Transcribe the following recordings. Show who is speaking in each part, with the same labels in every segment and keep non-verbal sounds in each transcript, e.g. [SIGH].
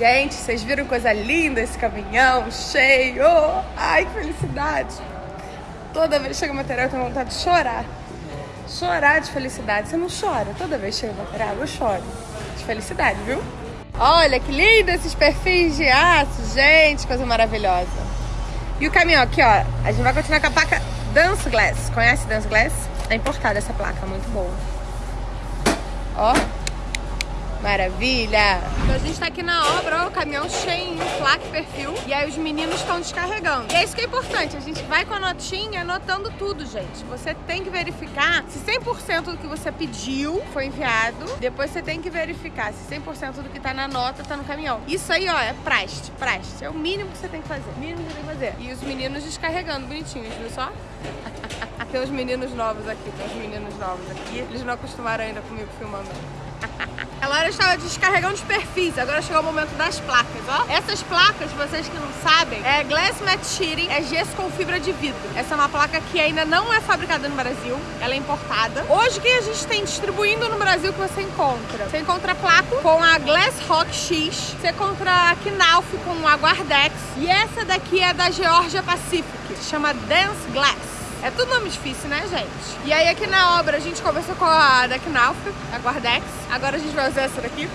Speaker 1: Gente, vocês viram coisa linda esse caminhão cheio? Ai, que felicidade! Toda vez que chega material eu tenho vontade de chorar. Chorar de felicidade. Você não chora? Toda vez que chega material eu choro. De felicidade, viu? Olha que lindo esses perfis de aço, gente, coisa maravilhosa. E o caminhão aqui, ó, a gente vai continuar com a placa Dance Glass. Conhece Dance Glass? É importada essa placa, muito boa. Ó, Maravilha! Então a gente tá aqui na obra, ó, o caminhão cheio, placa perfil. E aí os meninos estão descarregando. E é isso que é importante, a gente vai com a notinha anotando tudo, gente. Você tem que verificar se 100% do que você pediu foi enviado. Depois você tem que verificar se 100% do que tá na nota tá no caminhão. Isso aí, ó, é praste, praste. É o mínimo que você tem que fazer. Mínimo que você tem que fazer. E os meninos descarregando bonitinhos, viu só? tem os meninos novos aqui, tem os meninos novos aqui. Eles não acostumaram ainda comigo filmando. [LAUGHS] A Laura estava descarregando os perfis, agora chegou o momento das placas, ó. Essas placas, vocês que não sabem, é Glass Matte Sheeting, é gesso com fibra de vidro. Essa é uma placa que ainda não é fabricada no Brasil, ela é importada. Hoje, que a gente tem distribuindo no Brasil que você encontra? Você encontra placa com a Glass Rock X, você encontra a Knauf com a Guardex, e essa daqui é da Georgia Pacific, chama Dance Glass. É tudo nome difícil, né, gente? E aí aqui na obra a gente conversou com a da Knauf, a Guardex. Agora a gente vai usar essa daqui.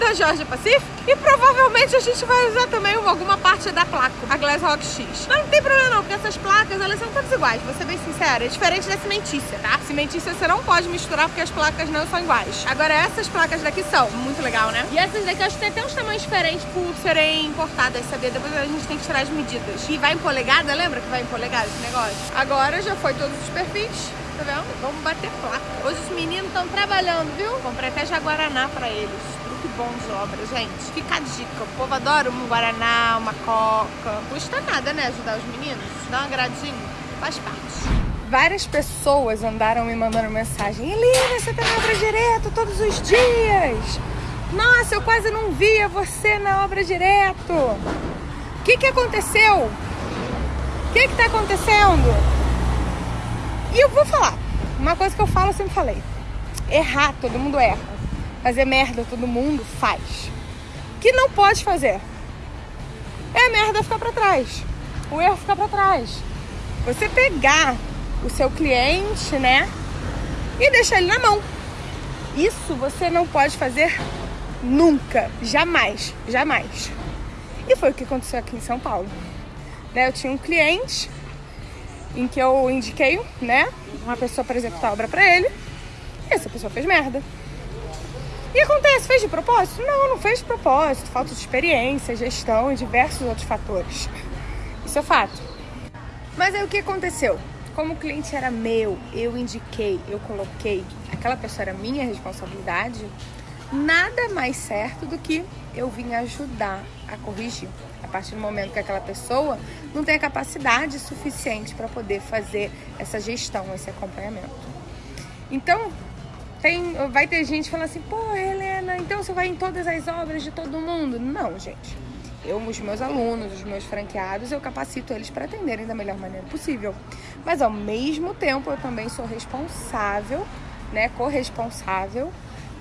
Speaker 1: Da Georgia Pacific e provavelmente a gente vai usar também alguma parte da placa, a Glass Rock X. Mas não tem problema não, porque essas placas, elas são todas iguais, vou ser bem sincera, é diferente da cimentícia, tá? Cimentícia você não pode misturar porque as placas não são iguais. Agora essas placas daqui são, muito legal, né? E essas daqui acho que tem até uns tamanhos diferentes por serem importadas, sabia? Depois a gente tem que tirar as medidas. E vai em polegada, lembra que vai em polegada esse negócio? Agora já foi todos os perfis, tá vendo? Vamos bater placa. Hoje os meninos estão trabalhando, viu? Comprei até jaguaraná pra eles muito bom de obra, gente. Fica a dica. O povo adora um Guaraná, uma Coca. Custa nada, né? Ajudar os meninos. Dá um agradinho. Faz parte. Várias pessoas andaram me mandando mensagem. Helena, você tá na obra direto todos os dias. Nossa, eu quase não via você na obra direto. O que que aconteceu? O que que tá acontecendo? E eu vou falar. Uma coisa que eu falo, eu sempre falei. Errar, todo mundo erra. Fazer merda todo mundo faz. Que não pode fazer. É a merda ficar para trás. O erro ficar para trás. Você pegar o seu cliente, né? E deixar ele na mão. Isso você não pode fazer nunca, jamais, jamais. E foi o que aconteceu aqui em São Paulo. Né, eu tinha um cliente em que eu indiquei, né, uma pessoa para executar a obra para ele. E essa pessoa fez merda. E acontece, fez de propósito? Não, não fez de propósito. Falta de experiência, gestão e diversos outros fatores. Isso é fato. Mas aí o que aconteceu? Como o cliente era meu, eu indiquei, eu coloquei, aquela pessoa era minha responsabilidade, nada mais certo do que eu vim ajudar a corrigir. A partir do momento que aquela pessoa não tem a capacidade suficiente para poder fazer essa gestão, esse acompanhamento. Então, tem, vai ter gente falando assim, pô, Helena, então você vai em todas as obras de todo mundo? Não, gente. Eu, os meus alunos, os meus franqueados, eu capacito eles para atenderem da melhor maneira possível. Mas ao mesmo tempo, eu também sou responsável, né, corresponsável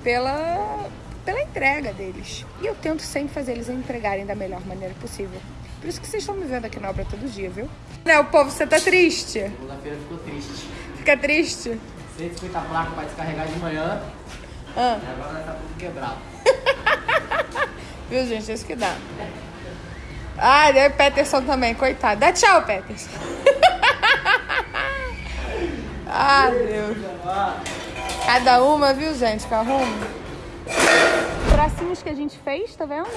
Speaker 1: pela, pela entrega deles. E eu tento sempre fazer eles entregarem da melhor maneira possível. Por isso que vocês estão me vendo aqui na obra todo dia, viu? Né, o povo, você tá triste?
Speaker 2: Segunda-feira ficou triste.
Speaker 1: Fica triste?
Speaker 2: 150 placas para descarregar de manhã.
Speaker 1: Ah.
Speaker 2: E agora tá tudo quebrado. [LAUGHS]
Speaker 1: Viu, gente? É isso que dá. Ah, o Peterson também, coitado. Dá tchau, Peterson. [LAUGHS] ah, Deus. Cada uma, viu, gente, que arruma. Bracinhos que a gente fez, tá vendo?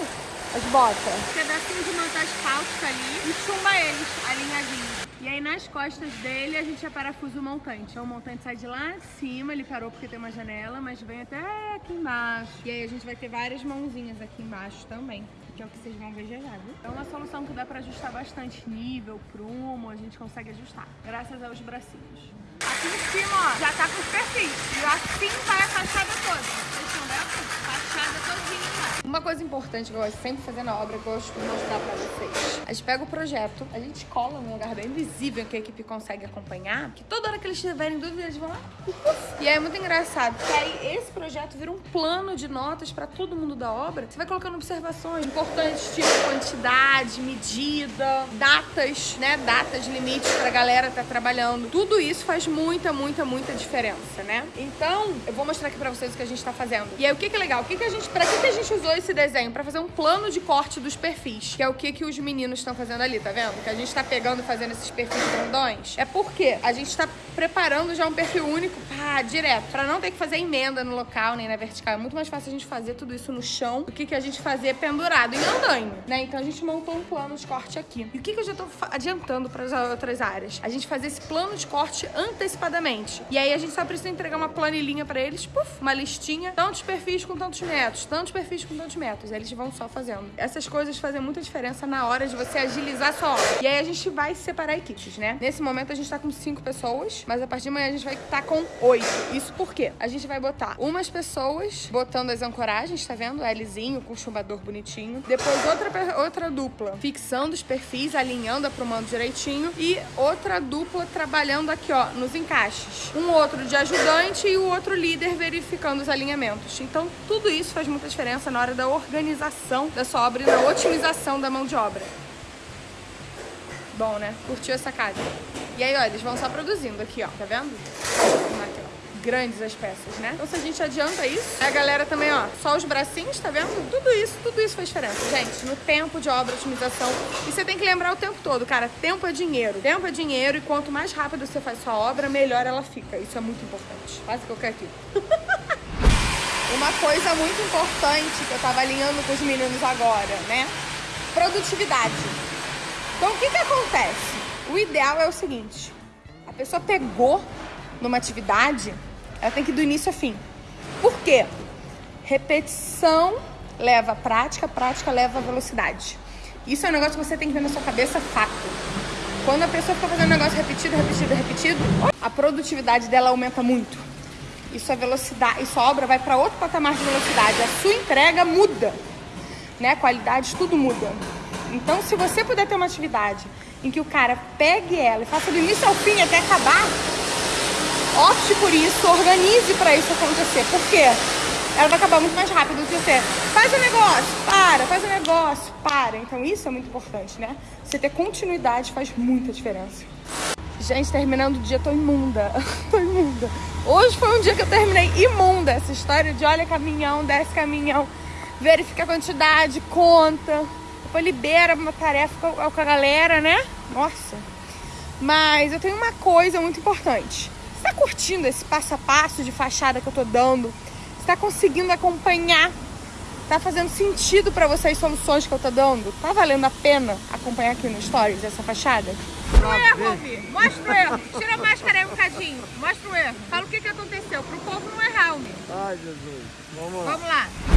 Speaker 1: As botas. Pedacinho de manta asfáltica ali e chumba eles, alinhadinhos. E aí nas costas dele a gente parafusa o montante. Então o montante sai de lá de cima, ele parou porque tem uma janela, mas vem até aqui embaixo. E aí a gente vai ter várias mãozinhas aqui embaixo também que é o que vocês vão ver já já, viu? É uma solução que dá pra ajustar bastante nível, prumo, a gente consegue ajustar, graças aos bracinhos. Aqui em cima, ó, já tá com os perfis. E assim vai a fachada toda. Vocês estão vendo? Fachada todinha. Uma coisa importante que eu gosto sempre fazer na obra, que eu gosto de mostrar pra vocês. A gente pega o projeto, a gente cola num lugar bem visível que a equipe consegue acompanhar, que toda hora que eles tiverem dúvida, eles vão lá. E aí é muito engraçado, porque aí esse projeto vira um plano de notas pra todo mundo da obra. Você vai colocando observações importantes, tipo quantidade, medida, datas, né? Datas, limites pra galera tá trabalhando. Tudo isso faz muita, muita, muita diferença, né? Então, eu vou mostrar aqui pra vocês o que a gente tá fazendo. E aí, o que que é legal? O que que a gente, pra que que a gente usou esse desenho? Pra fazer um plano de corte dos perfis, que é o que que os meninos estão fazendo ali, tá vendo? Que a gente tá pegando e fazendo esses perfis grandões. É porque a gente tá preparando já um perfil único, pá, direto, pra não ter que fazer emenda no local, nem na vertical. É muito mais fácil a gente fazer tudo isso no chão do que que a gente fazer pendurado em andaime, né? Então a gente montou um plano de corte aqui. E o que que eu já tô adiantando para as outras áreas? A gente fazer esse plano de corte antecipadamente. E aí a gente só precisa entregar uma planilhinha para eles, puf, uma listinha, tantos perfis com tantos metros, tantos perfis com tantos metros. Aí eles vão só fazendo. Essas coisas fazem muita diferença na hora de você agilizar a sua obra. E aí a gente vai separar equipes, né? Nesse momento a gente tá com cinco pessoas, mas a partir de amanhã a gente vai estar tá com oito. Isso por quê? A gente vai botar umas pessoas botando as ancoragens, tá vendo? Lzinho com chumbador bonitinho. Depois outra, outra dupla fixando os perfis, alinhando, aprumando direitinho. E outra dupla trabalhando aqui, ó, nos encaixes. Um outro de ajudante e o outro líder verificando os alinhamentos. Então, tudo isso faz muita diferença na hora da organização da sua obra e na otimização da mão de obra. Bom, né? Curtiu essa casa? E aí, ó, eles vão só produzindo aqui, ó, tá vendo? Aqui, ó grandes as peças, né? Então se a gente adianta isso, a galera também, ó, só os bracinhos, tá vendo? Tudo isso, tudo isso faz diferença. Gente, no tempo de obra, otimização, e você tem que lembrar o tempo todo, cara, tempo é dinheiro. Tempo é dinheiro e quanto mais rápido você faz sua obra, melhor ela fica. Isso é muito importante. O que eu quero aqui. [LAUGHS] Uma coisa muito importante que eu tava alinhando com os meninos agora, né? Produtividade. Então o que que acontece? O ideal é o seguinte, a pessoa pegou numa atividade, ela tem que ir do início ao fim. Por quê? Repetição leva prática, prática leva velocidade. Isso é um negócio que você tem que ver na sua cabeça fato. Quando a pessoa fica fazendo um negócio repetido, repetido, repetido, a produtividade dela aumenta muito. Isso é velocidade, isso a obra vai para outro patamar de velocidade. A sua entrega muda, né? A qualidade, tudo muda. Então, se você puder ter uma atividade em que o cara pegue ela e faça do início ao fim até acabar, opte por isso, organize para isso acontecer. Por quê? Ela vai acabar muito mais rápido do que você. Faz o um negócio, para, faz o um negócio, para. Então isso é muito importante, né? Você ter continuidade faz muita diferença. Gente, terminando o dia, tô imunda. [LAUGHS] tô imunda. Hoje foi um dia que eu terminei imunda. Essa história de olha caminhão, desce caminhão, verifica a quantidade, conta. Depois libera uma tarefa com a galera, né? Nossa. Mas eu tenho uma coisa muito importante está curtindo esse passo a passo de fachada que eu tô dando? Está conseguindo acompanhar? Tá fazendo sentido para você as soluções que eu tô dando? Tá valendo a pena acompanhar aqui no Stories essa fachada? Mostra o erro, Alvi. Mostra o erro. Tira a máscara aí um bocadinho. Mostra o erro. Fala o que, que aconteceu. Pro povo não errar, Alvi.
Speaker 2: Ai, Jesus. Vamos
Speaker 1: lá. Vamos lá.